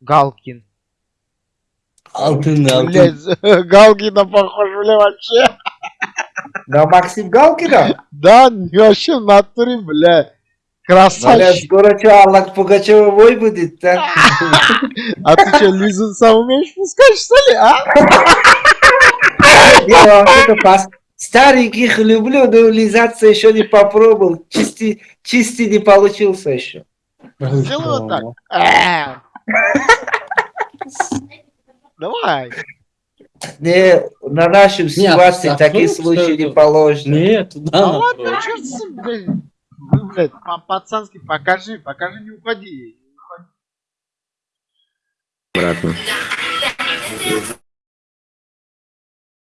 Галкин. Алтын, алтын. Блядь, Галкина похож, бля, вообще. На Максим Галкина? Да, вообще в натуре, бля. Бля, Красавчик. скоро что, Аллах Пугачева бой будет, да? А ты что, Лизун сам умеешь пускать, что ли, а? Я вообще-то пас- стареньких люблю, но лизаться еще не попробовал. Чисти, чисти не получился еще. Сделай вот так. Давай. Не, на нашем ситуации а такие вдруг случаи не положено. Нет, Да надо ладно, с ним, блядь. Вы, блядь, по-пацански покажи, покажи, не уходи. Обратно.